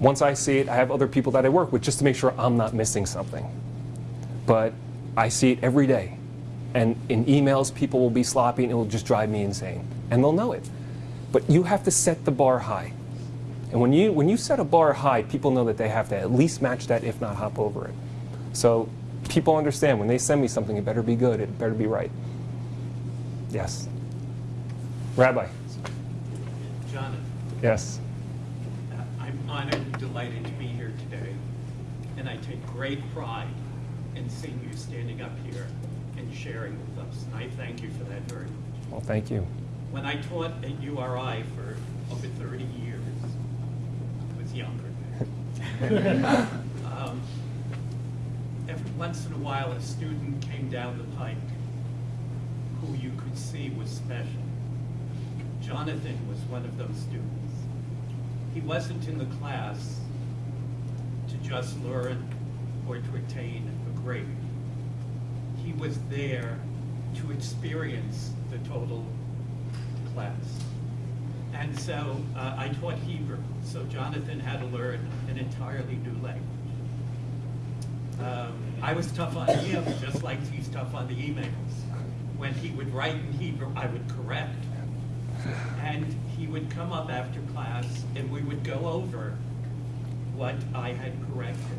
Once I see it, I have other people that I work with just to make sure I'm not missing something. But I see it every day. And in emails, people will be sloppy and it will just drive me insane. And they'll know it. But you have to set the bar high. And when you, when you set a bar high, people know that they have to at least match that, if not hop over it. So people understand when they send me something, it better be good, it better be right. Yes. Rabbi. Jonathan, Yes. uh, I'm honored and delighted to be here today, and I take great pride in seeing you standing up here and sharing with us, and I thank you for that very much. Well, thank you. When I taught at URI for over 30 years, I was younger then. Um, Every once in a while, a student came down the pike who you could see was special. Jonathan was one of those students. He wasn't in the class to just learn or to attain a grade. He was there to experience the total class. And so uh, I taught Hebrew, so Jonathan had to learn an entirely new language. Um, I was tough on him, just like he's tough on the emails. When he would write in Hebrew, I would correct. And he would come up after class and we would go over what I had corrected.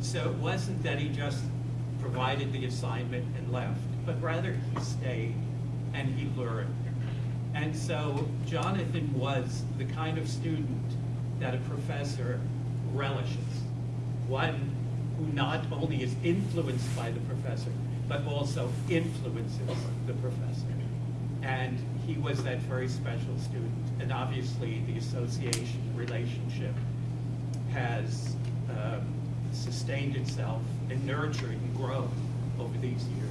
So it wasn't that he just provided the assignment and left, but rather he stayed and he learned. And so Jonathan was the kind of student that a professor relishes. One who not only is influenced by the professor, but also influences the professor. And he was that very special student. And obviously the association relationship has um, sustained itself and nurtured and grown over these years.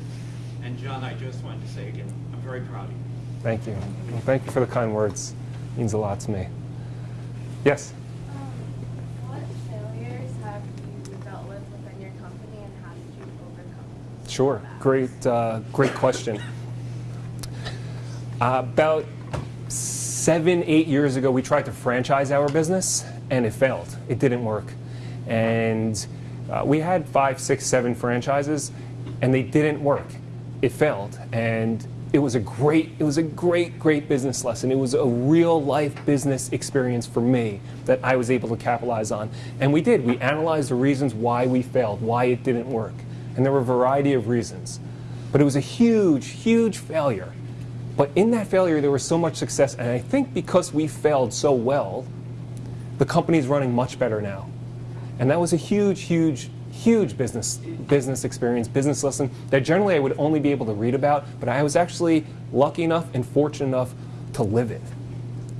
And John, I just wanted to say again, I'm very proud of you. Thank you. Well, thank you for the kind words. It means a lot to me. Yes? Um, what failures have you dealt with within your company and how did you overcome those? Sure. Great, uh, great question. Uh, about seven, eight years ago, we tried to franchise our business, and it failed. It didn't work. And uh, we had five, six, seven franchises, and they didn't work. It failed, and it was a great, it was a great, great business lesson. It was a real life business experience for me that I was able to capitalize on. And we did. We analyzed the reasons why we failed, why it didn't work. And there were a variety of reasons. But it was a huge, huge failure. But in that failure, there was so much success. And I think because we failed so well, the company's running much better now. And that was a huge, huge, huge business, business experience, business lesson that generally I would only be able to read about, but I was actually lucky enough and fortunate enough to live it.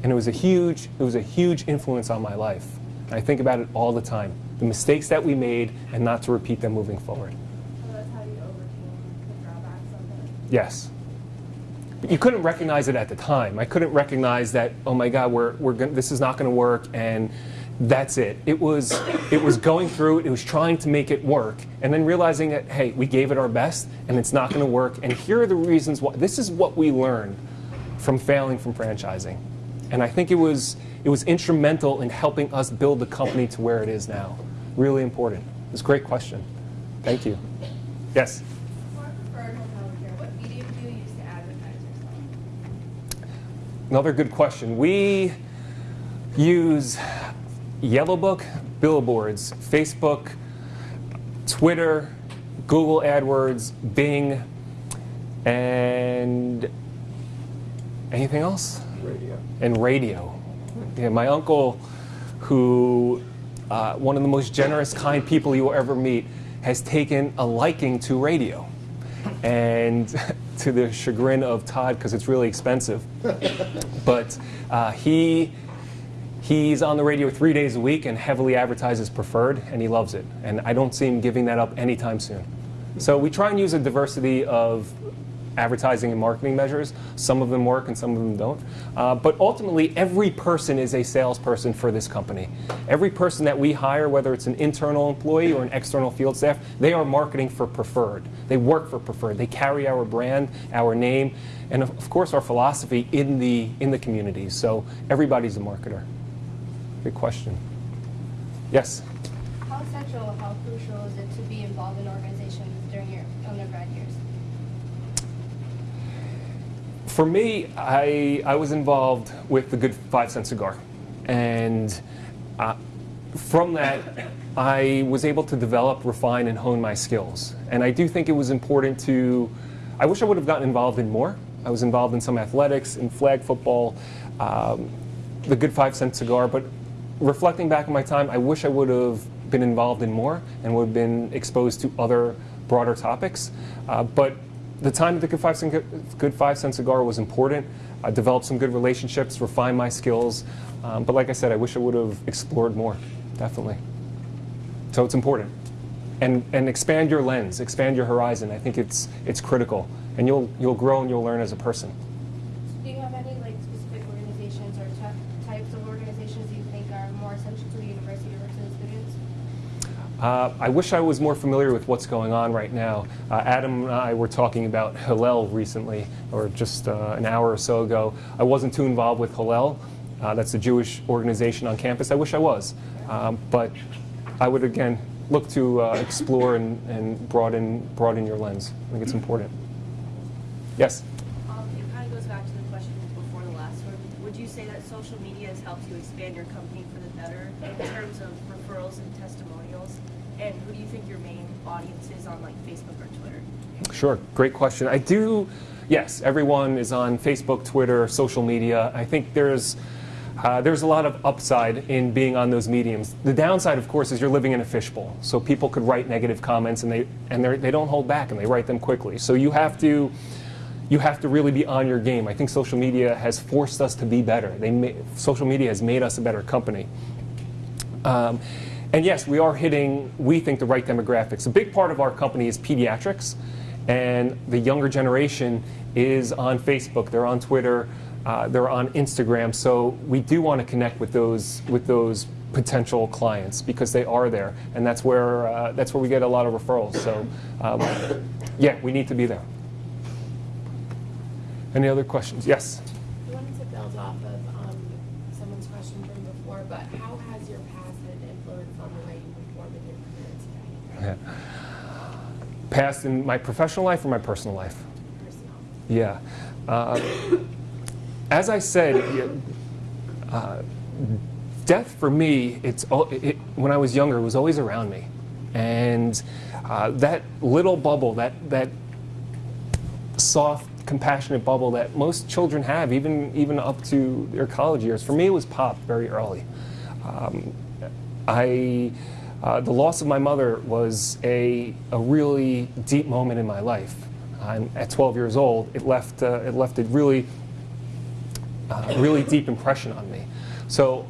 And it was a huge, it was a huge influence on my life. I think about it all the time. The mistakes that we made and not to repeat them moving forward. So that's how you overcame the drawbacks of it. Yes. But you couldn't recognize it at the time. I couldn't recognize that, oh my God, we're, we're gonna, this is not going to work, and that's it. It was, it was going through it, it was trying to make it work, and then realizing that, hey, we gave it our best, and it's not going to work, and here are the reasons why. This is what we learned from failing from franchising. And I think it was, it was instrumental in helping us build the company to where it is now. Really important. It's a great question. Thank you. Yes? For preferred hotel care, what medium do you use to advertise yourself? Another good question. We use Yellow Book, billboards, Facebook, Twitter, Google AdWords, Bing, and anything else? Radio. And radio. Yeah, my uncle, who uh, one of the most generous, kind people you will ever meet, has taken a liking to radio. And to the chagrin of Todd, because it's really expensive. but uh, he he's on the radio three days a week and heavily advertises preferred, and he loves it. And I don't see him giving that up anytime soon. So we try and use a diversity of advertising and marketing measures. Some of them work and some of them don't. Uh, but ultimately, every person is a salesperson for this company. Every person that we hire, whether it's an internal employee or an external field staff, they are marketing for Preferred. They work for Preferred. They carry our brand, our name, and of course our philosophy in the, in the community. So everybody's a marketer. Good question. Yes? How essential, how crucial is it to be involved in organizations during your undergrad years? For me, I, I was involved with the Good Five Cent Cigar. And uh, from that, I was able to develop, refine, and hone my skills. And I do think it was important to, I wish I would have gotten involved in more. I was involved in some athletics, in flag football, um, the Good Five Cent Cigar. But reflecting back on my time, I wish I would have been involved in more and would have been exposed to other broader topics. Uh, but the time at the Good Five, Cent, Good Five Cent Cigar was important. I developed some good relationships, refined my skills. Um, but like I said, I wish I would have explored more, definitely. So it's important. And, and expand your lens, expand your horizon. I think it's, it's critical. And you'll, you'll grow and you'll learn as a person. Do you have any like specific organizations or ty- types of organizations you think are more essential to the university versus students? Uh, I wish I was more familiar with what's going on right now. Uh, Adam and I were talking about Hillel recently, or just uh, an hour or so ago. I wasn't too involved with Hillel. Uh, that's a Jewish organization on campus. I wish I was. Um, but I would, again, look to uh, explore and, and broaden, broaden your lens. I think it's important. Yes? Um, it kind of goes back to the question before the last one. Would you say that social media has helped you expand your company for the better in terms of referrals and testimonials? And who do you think your main audience is on like Facebook or Twitter? Sure, great question. I do, yes, everyone is on Facebook, Twitter, social media. I think there's, uh, there's a lot of upside in being on those mediums. The downside, of course, is you're living in a fishbowl. So people could write negative comments and they, and they're- don't hold back and they write them quickly. So you have to, you have to really be on your game. I think social media has forced us to be better. They social media has made us a better company. Um, and yes, we are hitting, we think, the right demographics. A big part of our company is pediatrics, and the younger generation is on Facebook, they're on Twitter, uh, they're on Instagram. So we do want to connect with those with those potential clients because they are there, and that's where uh, that's where we get a lot of referrals. So um, yeah, we need to be there. Any other questions? Yes. I wanted to build off of um, someone's question from before, but how has your past had an influence on the way you perform in your career today? Past in my professional life or my personal life? Personal. Yeah. Uh, as I said, uh, death for me, it's it, when I was younger, it was always around me, and uh, that little bubble, that that soft, compassionate bubble that most children have, even even up to their college years. For me, it was popped very early. Um, I. Uh, the loss of my mother was a, a really deep moment in my life. I'm, at 12 years old, it left, uh, it left a really, uh, really deep impression on me. So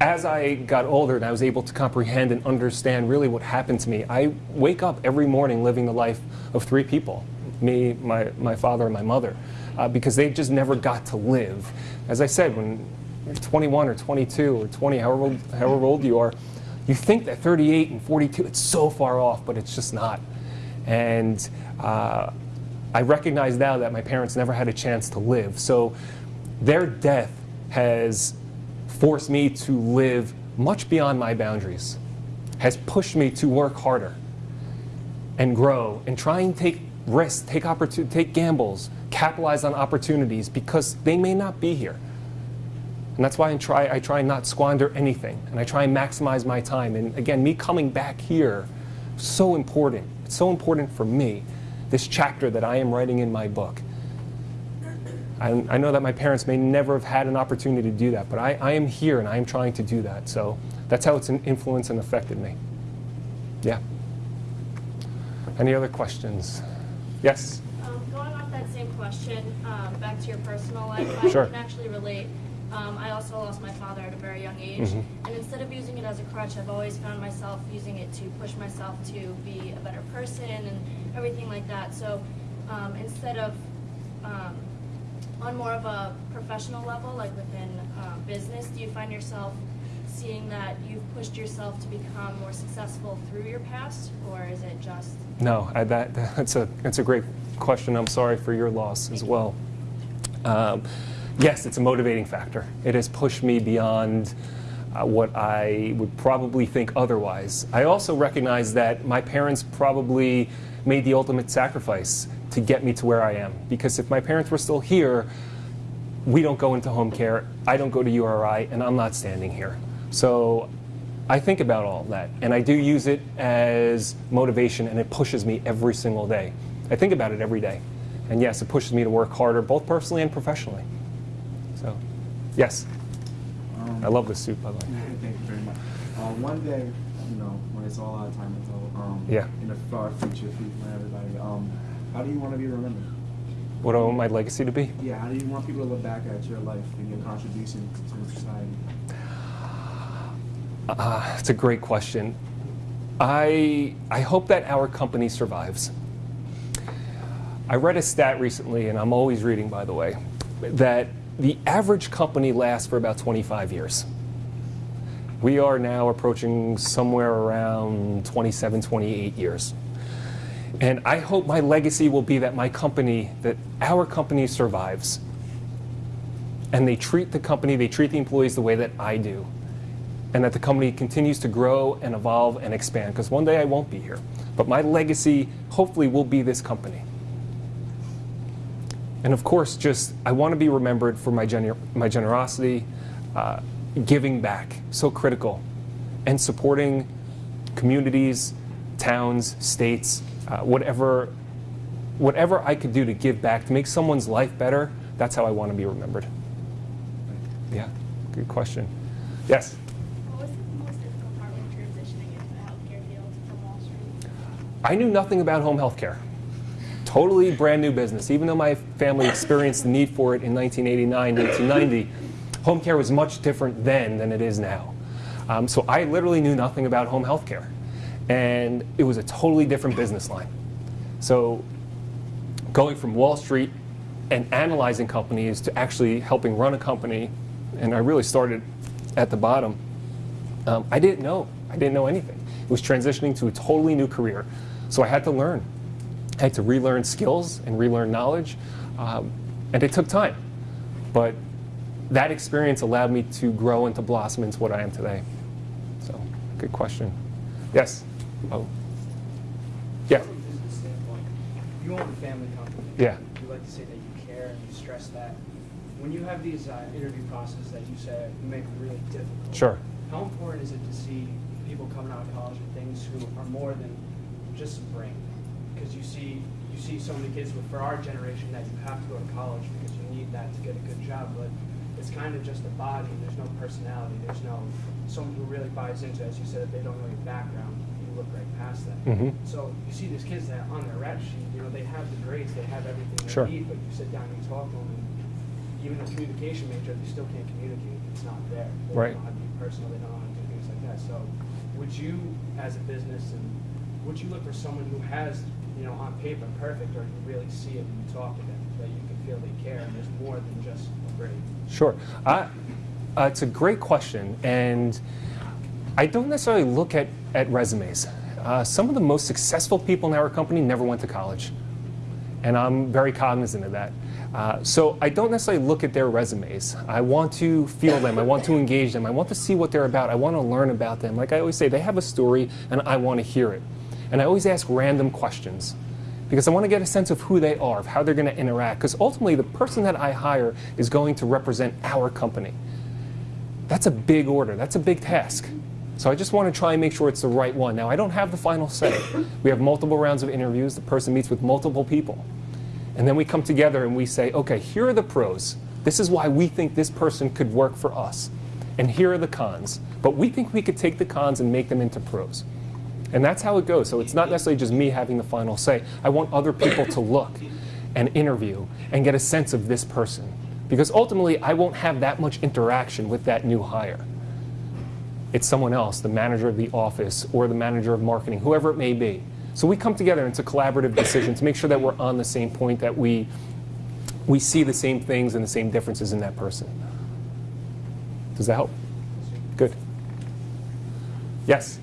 as I got older and I was able to comprehend and understand really what happened to me, I wake up every morning living the life of three people, me, my, my father, and my mother, uh, because they just never got to live. As I said, when you're 21 or 22 or 20, however old, however old you are, you think that 38 and 42, it's so far off, but it's just not. And uh, I recognize now that my parents never had a chance to live. So their death has forced me to live much beyond my boundaries, has pushed me to work harder and grow and try and take risks, take, take gambles, capitalize on opportunities because they may not be here. And that's why I try, I try and not squander anything. And I try and maximize my time. And again, me coming back here, so important. It's so important for me, this chapter that I am writing in my book. I, I know that my parents may never have had an opportunity to do that, but I, I am here and I am trying to do that. So that's how it's influenced and affected me. Yeah. Any other questions? Yes? Um, going off that same question, um, back to your personal life, I Sure. can actually relate. Um, I also lost my father at a very young age, Mhm. and instead of using it as a crutch, I've always found myself using it to push myself to be a better person and everything like that. So um, instead of um, on more of a professional level, like within um, business, do you find yourself seeing that you've pushed yourself to become more successful through your past, or is it just No, I, that, that's, a, that's a great question. I'm sorry for your loss as well. Um, yes, it's a motivating factor. It has pushed me beyond uh, what I would probably think otherwise. I also recognize that my parents probably made the ultimate sacrifice to get me to where I am. Because if my parents were still here, we don't go into home care, I don't go to URI, and I'm not standing here. So I think about all that, and I do use it as motivation, and it pushes me every single day. I think about it every day. And yes, it pushes me to work harder, both personally and professionally. Yes. Um, I love this suit, by the way. Thank you very much. Uh, one day, you know, when it's all out of time until um, Yeah. in the far future, if you want everybody, um, how do you want to be remembered? What do I want my legacy to be? Yeah, how do you want people to look back at your life and your contribution to society? Uh, it's a great question. I, I hope that our company survives. I read a stat recently, and I'm always reading, by the way, that the average company lasts for about 25 years. We are now approaching somewhere around 27, 28 years. And I hope my legacy will be that my company, that our company survives. And they treat the company, they treat the employees the way that I do and that the company continues to grow and evolve and expand because one day I won't be here. But my legacy hopefully will be this company. And of course, just I want to be remembered for my, gener- my generosity, uh, giving back, so critical, and supporting communities, towns, states, uh, whatever, whatever I could do to give back to make someone's life better. That's how I want to be remembered. Yeah, good question. Yes. What was the most difficult part when transitioning into the healthcare field from Wall Street? I knew nothing about home health care. Totally brand new business. Even though my family experienced the need for it in 1989, 1990, home care was much different then than it is now. Um, so I literally knew nothing about home health care. And it was a totally different business line. So going from Wall Street and analyzing companies to actually helping run a company, and I really started at the bottom, um, I didn't know. I didn't know anything. It was transitioning to a totally new career. So I had to learn. I had to relearn skills and relearn knowledge, um, and it took time. But that experience allowed me to grow and to blossom into what I am today. So, good question. Yes? Oh. Yeah. From a business standpoint, you own a family company. Yeah. You like to say that you care and you stress that. When you have these uh, interview processes that you say you make really difficult. Sure. How important is it to see people coming out of college with things who are more than just a brain? Because you see, you see so many kids with, for our generation that you have to go to college because you need that to get a good job, but it's kind of just a body. There's no personality. There's no someone who really buys into, as you said, if they don't know your background, you look right past that. Mhm. So you see these kids that on their rap sheet, you know, they have the grades, they have everything they Sure. need, but you sit down and you talk to them, and even a communication major, they still can't communicate. It's not there. They Right. don't know how to be personal. They don't know how to do things like that. So, would you, as a business, and would you look for someone who has, you know, on paper perfect, or you really see it when you talk to them, that you can feel they care, and there's more than just a grade? Sure. I, uh, it's a great question, and I don't necessarily look at, at resumes. Uh, some of the most successful people in our company never went to college, and I'm very cognizant of that. Uh, so I don't necessarily look at their resumes. I want to feel them. I want to engage them. I want to see what they're about. I want to learn about them. Like I always say, they have a story, and I want to hear it. And I always ask random questions because I want to get a sense of who they are, of how they're going to interact. Because ultimately, the person that I hire is going to represent our company. That's a big order. That's a big task. So I just want to try and make sure it's the right one. Now, I don't have the final say. We have multiple rounds of interviews. The person meets with multiple people. And then we come together and we say, okay, here are the pros. This is why we think this person could work for us. And here are the cons. But we think we could take the cons and make them into pros. And that's how it goes. So it's not necessarily just me having the final say. I want other people to look and interview and get a sense of this person. Because ultimately, I won't have that much interaction with that new hire. It's someone else, the manager of the office or the manager of marketing, whoever it may be. So we come together and it's a collaborative decision to make sure that we're on the same point, that we, we see the same things and the same differences in that person. Does that help? Good. Yes?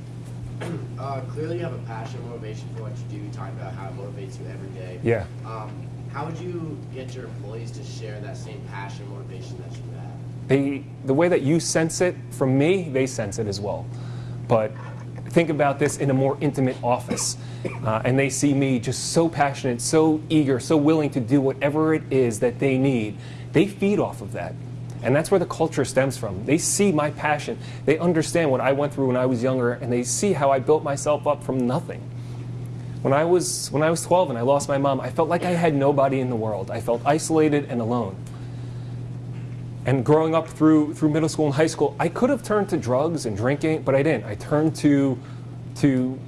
Uh, clearly, you have a passion, motivation for what you do. You talk about how it motivates you every day. Yeah. Um, how would you get your employees to share that same passion, motivation that you have? They, the way that you sense it from me, they sense it as well. But think about this in a more intimate office. Uh, and they see me just so passionate, so eager, so willing to do whatever it is that they need. They feed off of that. And that's where the culture stems from. They see my passion. They understand what I went through when I was younger, and they see how I built myself up from nothing. When I was, when I was 12 and I lost my mom, I felt like I had nobody in the world. I felt isolated and alone. And growing up through, through middle school and high school, I could have turned to drugs and drinking, but I didn't. I turned to, to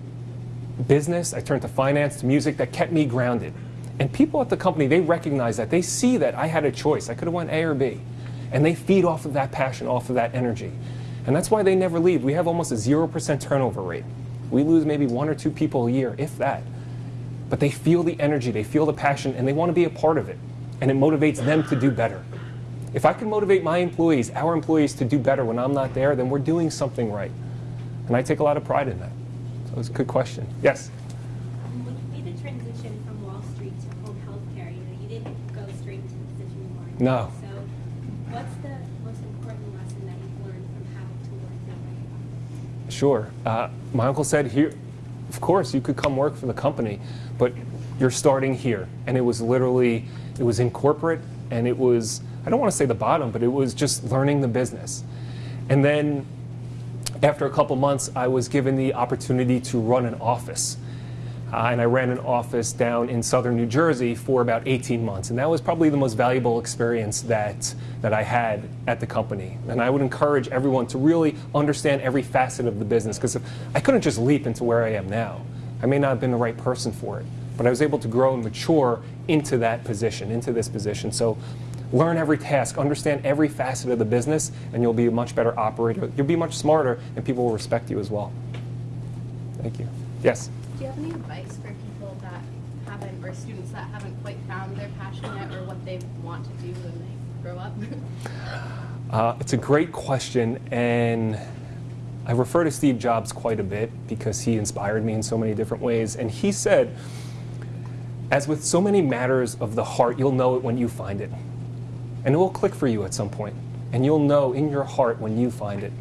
business, I turned to finance, to music that kept me grounded. And people at the company, they recognize that. They see that I had a choice. I could have went A or B. And they feed off of that passion, off of that energy. And that's why they never leave. We have almost a 0% turnover rate. We lose maybe one or two people a year, if that. But they feel the energy, they feel the passion, and they want to be a part of it. And it motivates them to do better. If I can motivate my employees, our employees, to do better when I'm not there, then we're doing something right. And I take a lot of pride in that. So it's a good question. Yes? When you made the transition from Wall Street to home health care, you know, you didn't go straight to the position you wanted. No. So what's the most important lesson that you've learned from having to work your way up? Sure. Uh, my uncle said, here, of course, you could come work for the company, but you're starting here. And it was literally, it was in corporate, and it was, I don't want to say the bottom, but it was just learning the business. And then after a couple months, I was given the opportunity to run an office. Uh, and I ran an office down in southern New Jersey for about 18 months. And that was probably the most valuable experience that, that I had at the company. And I would encourage everyone to really understand every facet of the business because I couldn't just leap into where I am now. I may not have been the right person for it, but I was able to grow and mature into that position, into this position. So learn every task, understand every facet of the business, and you'll be a much better operator. You'll be much smarter, and people will respect you as well. Thank you. Yes? Do you have any advice for people that haven't, or students that haven't quite found their passion yet, or what they want to do when they grow up? Uh, it's a great question, and I refer to Steve Jobs quite a bit because he inspired me in so many different ways. And he said, as with so many matters of the heart, you'll know it when you find it. And it will click for you at some point. And you'll know in your heart when you find it.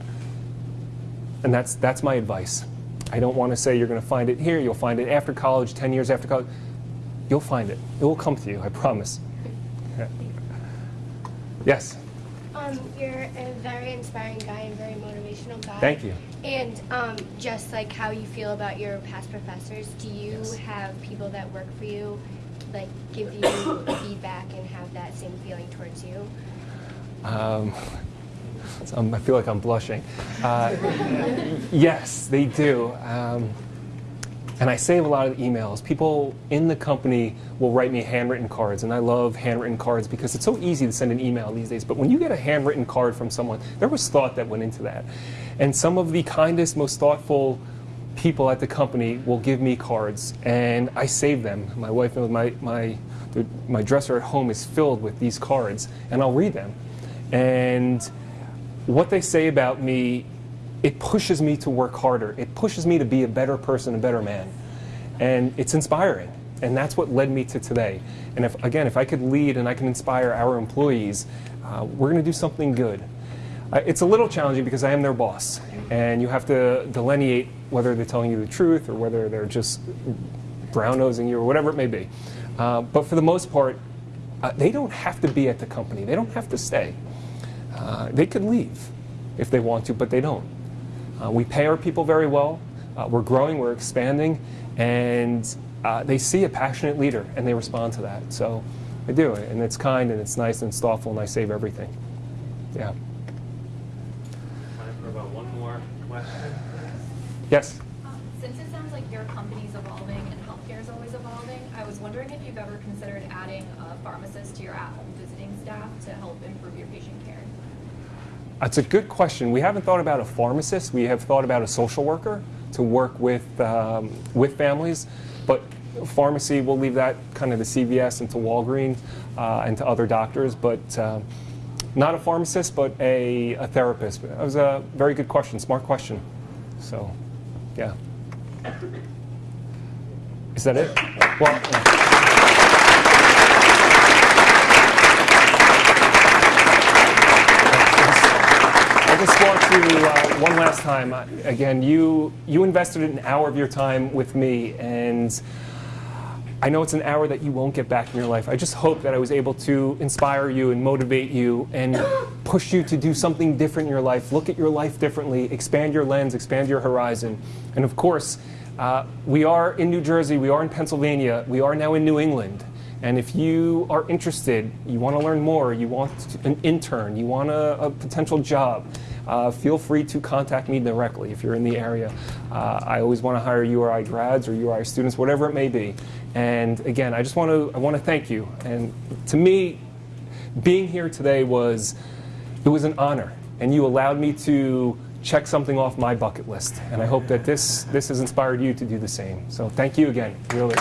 And that's, that's my advice. I don't want to say you're going to find it here, you'll find it after college, 10 years after college. You'll find it. It will come to you, I promise. Yes? Um, you're a very inspiring guy and very motivational guy. Thank you. And um, just like how you feel about your past professors, do you Yes. have people that work for you, like give you feedback and have that same feeling towards you? Um, so I'm- feel like I'm blushing. Uh, yes, they do. Um, and I save a lot of emails. People in the company will write me handwritten cards, and I love handwritten cards because it's so easy to send an email these days. But when you get a handwritten card from someone, there was thought that went into that. And some of the kindest, most thoughtful people at the company will give me cards, and I save them. My wife knows my, my, my dresser at home is filled with these cards, and I'll read them. And what they say about me, it pushes me to work harder. It pushes me to be a better person, a better man. And it's inspiring. And that's what led me to today. And if, again, if I could lead and I can inspire our employees, uh, we're going to do something good. Uh, it's a little challenging because I am their boss. And you have to delineate whether they're telling you the truth or whether they're just brown nosing you or whatever it may be. Uh, but for the most part, uh, they don't have to be at the company. They don't have to stay. Uh, they could leave if they want to, but they don't. Uh, we pay our people very well. Uh, we're growing, we're expanding, and uh, they see a passionate leader and they respond to that. So I do, and it's kind and it's nice and it's thoughtful, and I save everything. Yeah. Time for about one more question. Yes. Since it sounds like your company's evolving and healthcare is always evolving, I was wondering if you've ever considered adding a pharmacist to your at-home visiting staff to help improve your patient care. That's a good question. We haven't thought about a pharmacist. We have thought about a social worker to work with, um, with families. But pharmacy, we'll leave that kind of to CVS and to Walgreens uh, and to other doctors. But uh, not a pharmacist, but a, a therapist. That was a very good question, smart question. So, yeah. Is that it? Well, Just want to, uh, one last time, again, you, you invested an hour of your time with me, and I know it's an hour that you won't get back in your life. I just hope that I was able to inspire you and motivate you and push you to do something different in your life, look at your life differently, expand your lens, expand your horizon. And of course, uh, we are in New Jersey, we are in Pennsylvania, we are now in New England. And if you are interested, you want to learn more, you want an intern, you want a, a potential job, uh, feel free to contact me directly if you're in the area. Uh, I always want to hire URI grads or URI students, whatever it may be. And again, I just want to I want to thank you. And to me, being here today was it was an honor, and you allowed me to check something off my bucket list. And I hope that this this has inspired you to do the same. So thank you again, really.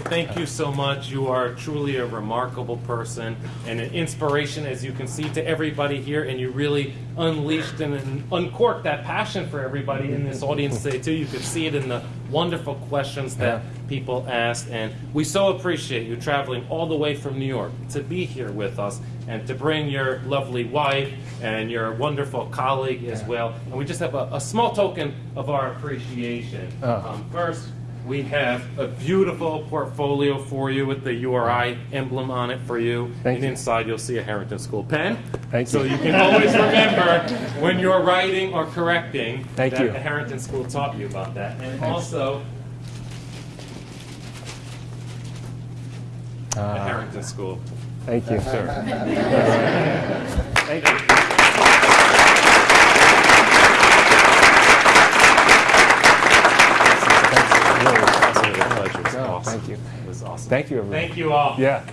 Thank you so much. You are truly a remarkable person and an inspiration, as you can see, to everybody here. And you really unleashed and, uncorked that passion for everybody in this audience today, too. You could see it in the wonderful questions that people asked. And we so appreciate you traveling all the way from New York to be here with us and to bring your lovely wife and your wonderful colleague as well. And we just have a, a small token of our appreciation. Oh. Um, first, we have a beautiful portfolio for you with the URI emblem on it for you. Thank and you. inside you'll see a Harrington School pen. Thank so you. you can always remember when you're writing or correcting Thank that you. the Harrington School taught you about that. And Thanks. also the Uh, Harrington School. Thank you, sir. Thank you. That's really fascinating. Thank you. It was awesome. Thank you, everyone. Thank you all. Yeah.